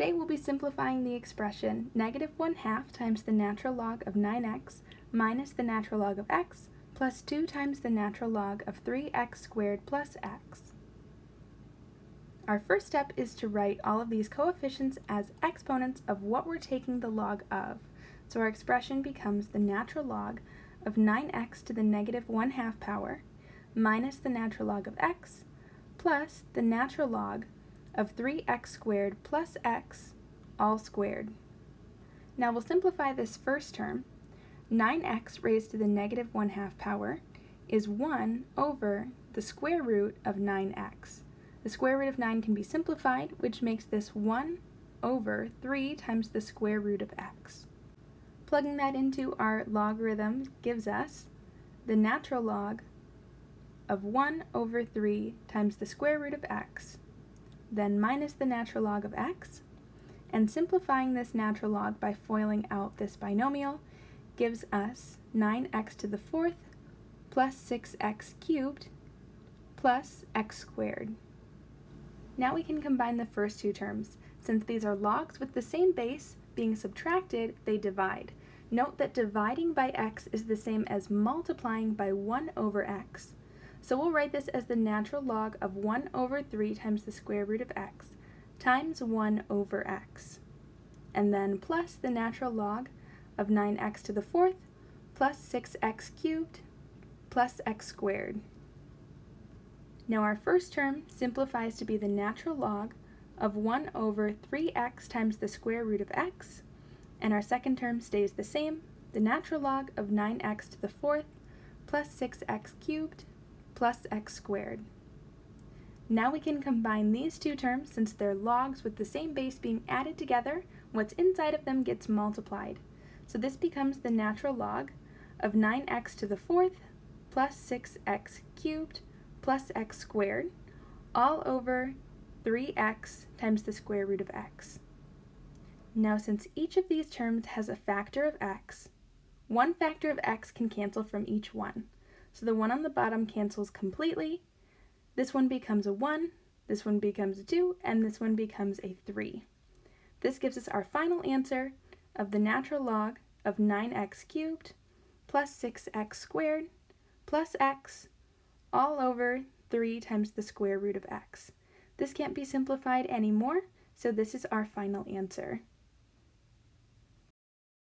Today we'll be simplifying the expression negative 1 half times the natural log of 9x minus the natural log of x plus 2 times the natural log of 3x squared plus x. Our first step is to write all of these coefficients as exponents of what we're taking the log of. So our expression becomes the natural log of 9x to the negative 1 half power minus the natural log of x plus the natural log of 3x squared plus x all squared. Now we'll simplify this first term. 9x raised to the negative 1 half power is 1 over the square root of 9x. The square root of 9 can be simplified, which makes this 1 over 3 times the square root of x. Plugging that into our logarithm gives us the natural log of 1 over 3 times the square root of x then minus the natural log of x, and simplifying this natural log by FOILing out this binomial gives us 9x to the fourth plus 6x cubed plus x squared. Now we can combine the first two terms. Since these are logs with the same base being subtracted, they divide. Note that dividing by x is the same as multiplying by 1 over x. So we'll write this as the natural log of 1 over 3 times the square root of x times 1 over x. And then plus the natural log of 9x to the fourth plus 6x cubed plus x squared. Now our first term simplifies to be the natural log of 1 over 3x times the square root of x, and our second term stays the same, the natural log of 9x to the fourth plus 6x cubed plus x squared. Now we can combine these two terms since they're logs with the same base being added together, what's inside of them gets multiplied. So this becomes the natural log of 9x to the fourth plus 6x cubed plus x squared all over 3x times the square root of x. Now since each of these terms has a factor of x, one factor of x can cancel from each one. So the one on the bottom cancels completely. This one becomes a 1, this one becomes a 2, and this one becomes a 3. This gives us our final answer of the natural log of 9x cubed plus 6x squared plus x all over 3 times the square root of x. This can't be simplified anymore, so this is our final answer.